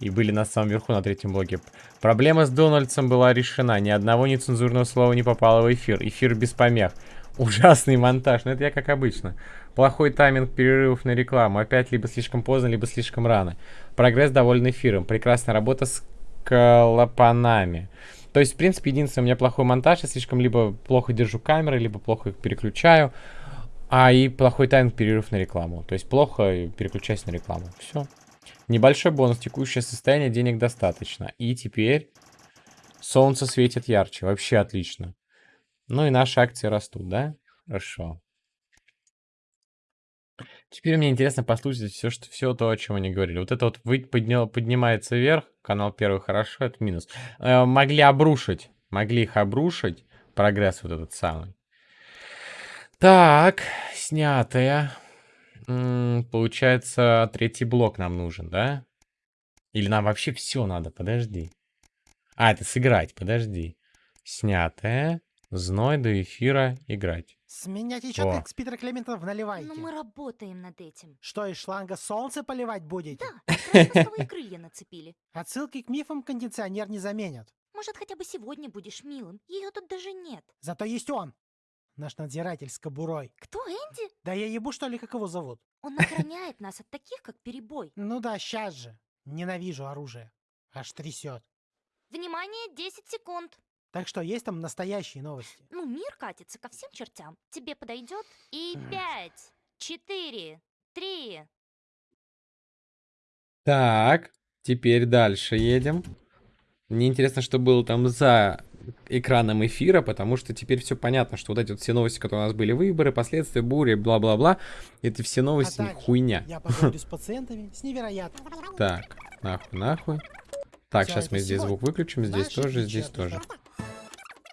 и были на самом верху на третьем блоке. Проблема с Дональдсом была решена. Ни одного нецензурного слова не попало в эфир. Эфир без помех. Ужасный монтаж. Но это я как обычно. Плохой тайминг перерывов на рекламу. Опять либо слишком поздно, либо слишком рано. Прогресс доволен эфиром. Прекрасная работа с клапанами. То есть, в принципе, единственное, у меня плохой монтаж. Я слишком либо плохо держу камеры, либо плохо их переключаю. А и плохой тайминг перерыв на рекламу. То есть плохо переключаюсь на рекламу. Все. Небольшой бонус. Текущее состояние денег достаточно. И теперь солнце светит ярче. Вообще отлично. Ну и наши акции растут, да? Хорошо. Теперь мне интересно послушать все, что, все то, о чем они говорили. Вот это вот вы, поднял, поднимается вверх, канал первый хорошо, это минус. Э, могли обрушить, могли их обрушить, прогресс вот этот самый. Так, снятая. М, получается, третий блок нам нужен, да? Или нам вообще все надо? Подожди. А, это сыграть, подожди. Снятая. Зной до эфира играть. С меня течет, с Питера Клементов в наливайке. Но мы работаем над этим. Что, из шланга солнце поливать будете? Да, пластмассовые крылья нацепили. Отсылки к мифам кондиционер не заменят. Может, хотя бы сегодня будешь милым? Ее тут даже нет. Зато есть он. Наш надзиратель с кобурой. Кто, Энди? Да я ебу, что ли, как его зовут? Он охраняет нас от таких, как Перебой. Ну да, сейчас же. Ненавижу оружие. Аж трясет. Внимание, 10 секунд. Так что есть там настоящие новости. Ну, мир катится ко всем чертям. Тебе подойдет? И пять, четыре, три. Так, теперь дальше едем. Мне интересно, что было там за экраном эфира, потому что теперь все понятно, что вот эти вот все новости, которые у нас были, выборы, последствия, бури, бла-бла-бла, это все новости А также хуйня. Я поговорю с пациентами с невероятным... Так, нахуй, нахуй. Так, сейчас мы здесь звук выключим, здесь тоже, здесь тоже.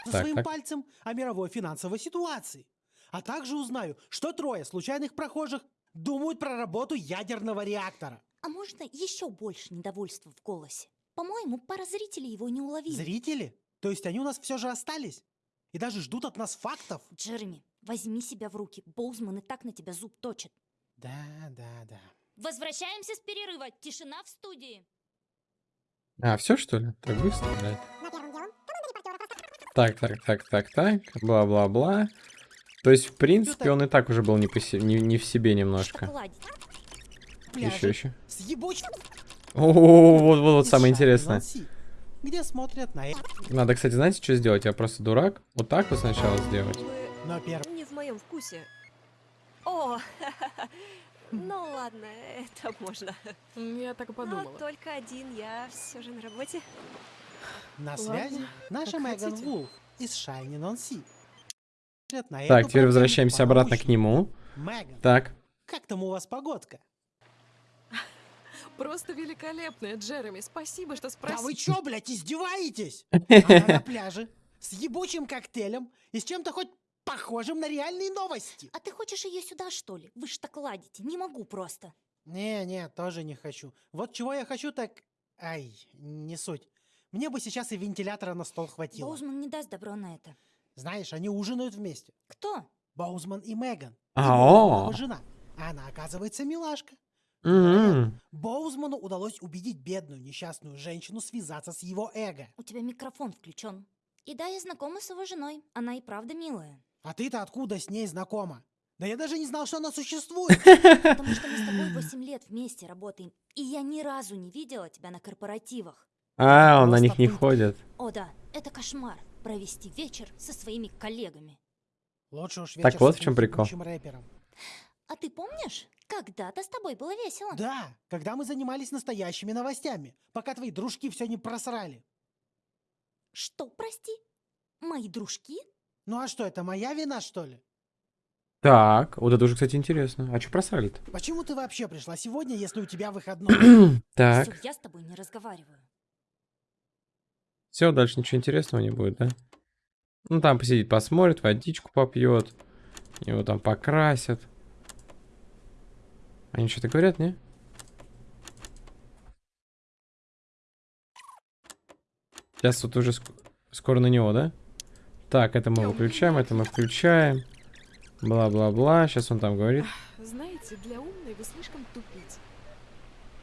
Так, своим так. пальцем о мировой финансовой ситуации. А также узнаю, что трое случайных прохожих думают про работу ядерного реактора. А можно еще больше недовольства в голосе? По-моему, пара зрителей его не уловили. Зрители? То есть они у нас все же остались? И даже ждут от нас фактов? Джереми, возьми себя в руки. Боузман и так на тебя зуб точит. Да, да, да. Возвращаемся с перерыва. Тишина в студии. А, все что ли? Так быстро, блядь. Так, так, так, так, так, бла-бла-бла. То есть, в принципе, он и так уже был не, по се- не, не в себе немножко. Еще, еще. О, вот, вот, вот самое интересное. Где смотрят на... Надо, кстати, знаете, что сделать? Я просто дурак. Вот так вот сначала сделать. Но первым... Не в моем вкусе. О, ну ладно, это можно. Я так и подумала. Но только один, я все же на работе. На Ладно, связи наша Меган. Вулф из Шайни Нонси. Смотрят на Так, теперь возвращаемся обратно к нему. Меган, Так. как там у вас погодка? Просто великолепная, Джереми. Спасибо, что спросил. Да вы чё, блядь, издеваетесь? Она на пляже с ебучим коктейлем и с чем-то хоть похожим на реальные новости. А ты хочешь ее сюда, что ли? Вы ж так ладите. Не могу просто. Не-не, тоже не хочу. Вот чего я хочу, так... Ай, не суть. Мне бы сейчас и вентилятора на стол хватило. Боузман не даст добро на это. Знаешь, они ужинают вместе. Кто? Боузман и Меган. А, Его о. жена. А она, оказывается, милашка. М. Боузману удалось убедить бедную несчастную женщину связаться с его эго. У тебя микрофон включен. И да, я знакома с его женой. Она и правда милая. А ты-то откуда с ней знакома? Да я даже не знал, что она существует. Потому что мы с тобой 8 лет вместе работаем. И я ни разу не видела тебя на корпоративах. А, он на них не ходит. О да, это кошмар. Провести вечер со своими коллегами. Лучше уж Так вот в чем прикол. рэпером. А ты помнишь, когда-то с тобой было весело? Да, когда мы занимались настоящими новостями, пока твои дружки все не просрали. Что, прости? Мои дружки? Ну а что, это моя вина, что ли? Так, вот это уже, кстати, интересно. А что просрали-то? Почему ты вообще пришла сегодня, если у тебя выходной? Так. Я с тобой не разговариваю. Все, дальше ничего интересного не будет, да? Ну, там посидит, посмотрит, водичку попьет. Его там покрасят. Они что-то говорят, не? Сейчас вот уже ск- скоро на него, да? Так, это мы выключаем, это мы включаем. Бла-бла-бла. Сейчас он там говорит. Знаете, для умной вы слишком тупите.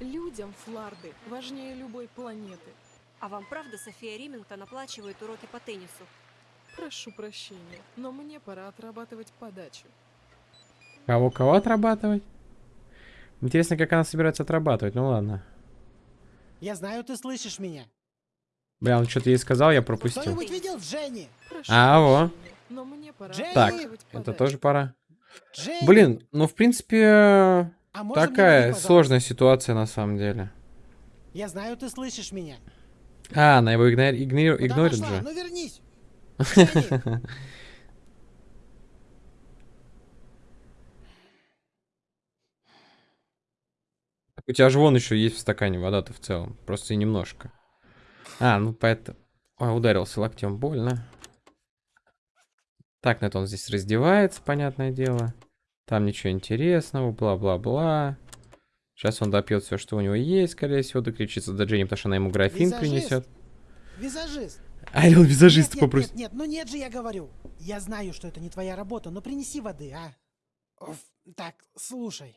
Людям Фларды важнее любой планеты. А вам правда София Римингтон оплачивает уроки по теннису? Прошу прощения, но мне пора отрабатывать подачу. Кого-кого отрабатывать? Интересно, как она собирается отрабатывать. Ну ладно. Я знаю, ты слышишь меня. Бля, он что-то ей сказал, я пропустил. Кто-нибудь видел Дженни? А, во. Но мне пора Дженни! Так, это тоже пора. Дженни! Блин, ну в принципе, А мне такая сложная ситуация на самом деле. Я знаю, ты слышишь меня. А, она его игнор- Куда игнорит же. Ну вернись. У тебя же вон еще есть в стакане вода-то в целом. Просто и немножко. А, ну поэтому... Ой, ударился локтем, больно. Так, на это он здесь раздевается, понятное дело. Там ничего интересного, бла-бла-бла. Сейчас он допьет все, что у него есть, скорее всего, докричится до Дженни, потому что она ему графин Визажист. принесет. Визажист. А, Нет, нет, попросит. Нет, нет, ну нет же, я говорю. Я знаю, что это не твоя работа, но принеси воды, а? Оф, так, слушай.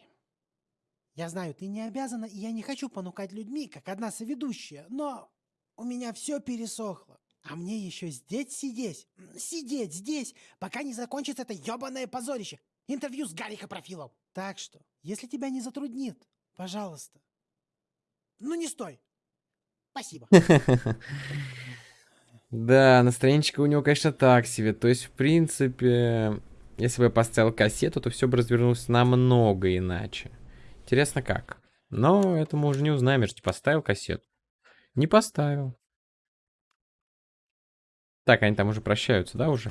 Я знаю, ты не обязана, и я не хочу понукать людьми, как одна соведущая, но у меня все пересохло. А мне еще здесь сидеть, сидеть здесь, пока не закончится это ебаное позорище. Интервью с Гарри Капрофилом. Так что, если тебя не затруднит, пожалуйста. Ну не стой. Спасибо. Да, настроенчика у него, конечно, так себе. То есть, в принципе, если бы я поставил кассету, то все бы развернулось намного иначе. Интересно, как? Но это мы уже не узнаем, я же не поставил кассету. Не поставил. Так, они там уже прощаются, да, уже?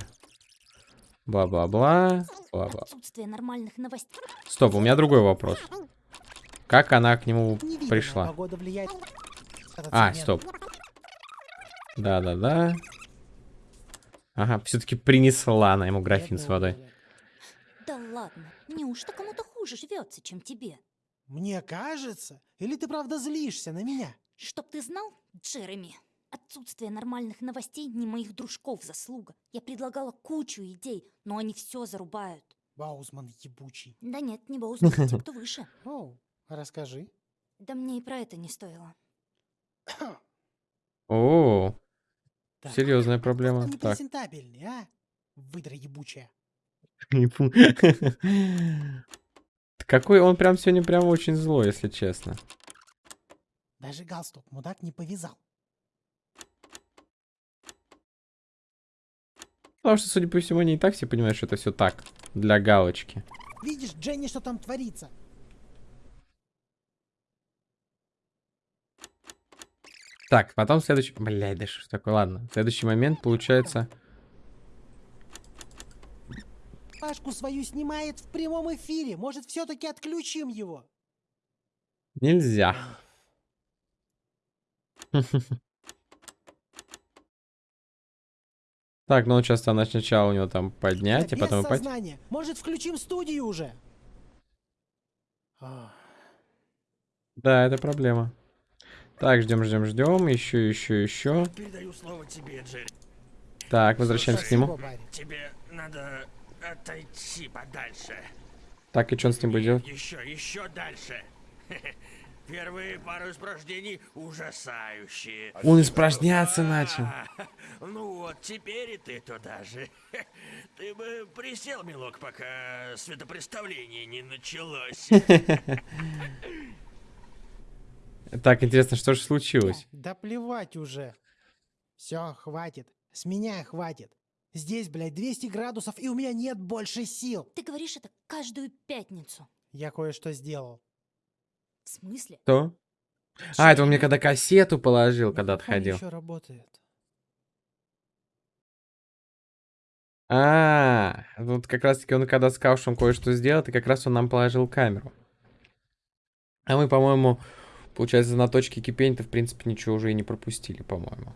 Бла-бла-бла. Бла-бла. Отсутствие нормальных новостей. Стоп, у меня другой вопрос. Как она к нему Невидимая пришла? влияет. А, стоп. Да-да-да. Ага, все-таки принесла она ему графин с водой. Да ладно, неужто кому-то хуже живется, чем тебе? Мне кажется, или ты правда злишься на меня? Чтоб ты знал, Джереми, отсутствие нормальных новостей не моих дружков заслуга. Я предлагала кучу идей, но они все зарубают. Баузман ебучий. Да нет, не Боузман, а те, кто выше. Расскажи. Да мне и про это не стоило. О, серьезная проблема. Так. Непрезентабельный, а? Выдра ебучая. Не Какой он прям сегодня прям очень злой, если честно. Даже галстук мудак не повязал. Потому что, судя по всему, они и так все понимают, что это все так, для галочки. Видишь, Дженни, что там творится? Так, потом следующий... Блядь, да что такое? Ладно, следующий момент получается... Пашку свою снимает в прямом эфире. Может, все-таки отключим его? Нельзя. Так, ну сейчас там сначала у него там поднять, а Без потом упасть. сознания. Может, включим студию уже? А, Да, это проблема. Так, ждем, ждем, ждем. Еще, еще, еще. Передаю слово тебе, Джерри. Так, возвращаемся к нему. Тебе надо отойти подальше. Так, и что он с ним будет делать? Еще, еще дальше. Первые пару испражнений ужасающие. Он испражняться начал. Ну вот, теперь и ты туда же. Ты бы присел, милок, пока светопреставление не началось. Так, интересно, что же случилось? Да плевать уже. Все, хватит. С меня хватит. Здесь, блядь, 200 градусов, и у меня нет больше сил. Ты говоришь это каждую пятницу. Я кое-что сделал. В смысле? Что? А, это он мне когда кассету положил, когда отходил. еще работает. А, вот как раз таки он когда сказал, что он кое-что сделал, и как раз он нам положил камеру. А мы, по-моему, получается, на точке кипения-то, в принципе, ничего уже и не пропустили, по-моему.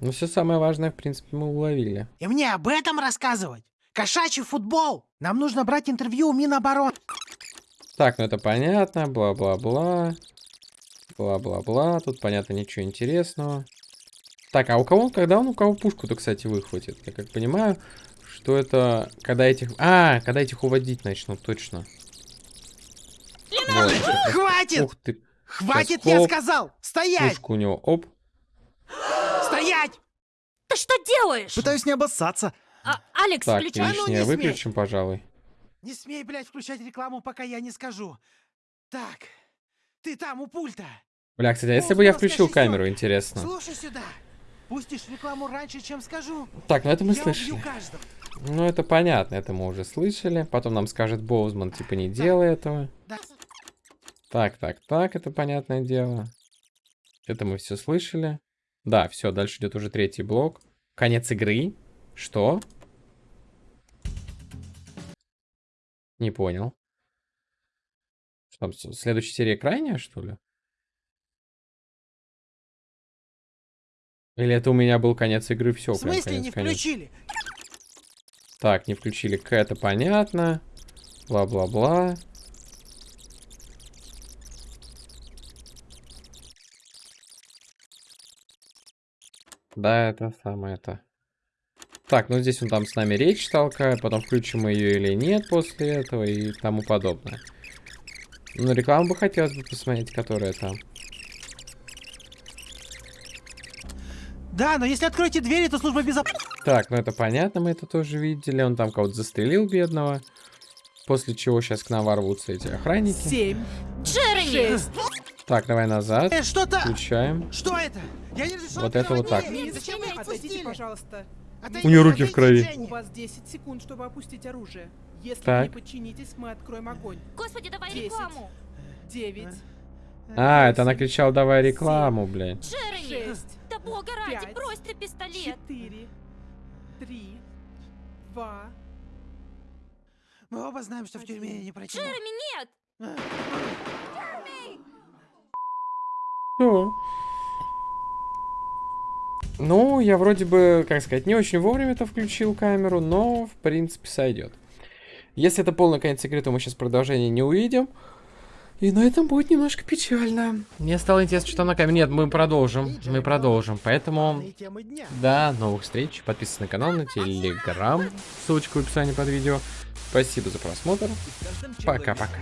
Ну, все самое важное, в принципе, мы уловили. И мне об этом рассказывать? Кошачий футбол! Нам нужно брать интервью у Минобороны. Так, ну это понятно, бла-бла-бла. Бла-бла-бла, тут понятно ничего интересного. Так, а у кого, когда он у кого пушку-то, кстати, выхватит? Я как понимаю, что это, когда этих... А, когда этих уводить начнут, точно. Вот. Хватит! Ух ты. Хватит, Сейчас, я сказал! Стоять! Пушка у него, оп. Стоять! Ты что делаешь? Пытаюсь не обоссаться. А, Алекс, Так, включай. лишнее выключим, пожалуй. Не смей, блядь, включать рекламу, пока я не скажу. Так, ты там у пульта. Бля, кстати, а если бы я включил камеру, интересно. Слушай сюда. Пустишь рекламу раньше, чем скажу. Так, ну это мы я слышали. Ну это понятно, это мы уже слышали. Потом нам скажет Боузман, типа, не делай этого. Да. Так, так, так, это понятное дело. Это мы все слышали. Да, все, дальше идет уже третий блок. Конец игры. Что? Не понял. Что следующая серия крайняя, что ли? Или это у меня был конец игры, все, В смысле не включили? Так, не включили К, это понятно. Бла-бла-бла. Да, это самое это. Так, ну здесь он там с нами речь толкает, потом включим мы ее или нет после этого и тому подобное. Ну, рекламу бы хотелось бы посмотреть, которая там. Да, но если откроете двери, то служба безопасности... Так, ну это понятно, мы это тоже видели. Он там кого-то застрелил, бедного. После чего сейчас к нам ворвутся эти охранники. Семь. Джереми! Так, давай назад. Э, что-то... Включаем. Что это? Я не разрешен Вот это вот так. Нет, зачем вы отойдите, пожалуйста. У нее руки в крови. У вас 10 секунд, чтобы опустить оружие. Если Так. вы не подчинитесь, мы откроем огонь. Господи, давай Десять. рекламу. Девять. А, это она кричала, давай рекламу, блядь. Джереми! Шесть. Да бога ради, Пять. брось ты пистолет. Четыре. три, два. Мы оба знаем, что в тюрьме я не протянул. Джереми, нет! Ну. Ну, я вроде бы, как сказать, не очень вовремя это включил камеру, но, в принципе, сойдет. Если это полный конец игры, то мы сейчас продолжение не увидим. И на этом будет немножко печально. Мне стало интересно, что на камере. Нет, мы продолжим. Мы продолжим. Поэтому, до новых встреч. Подписывайтесь на канал, на телеграм. Ссылочка в описании под видео. Спасибо за просмотр. Пока-пока.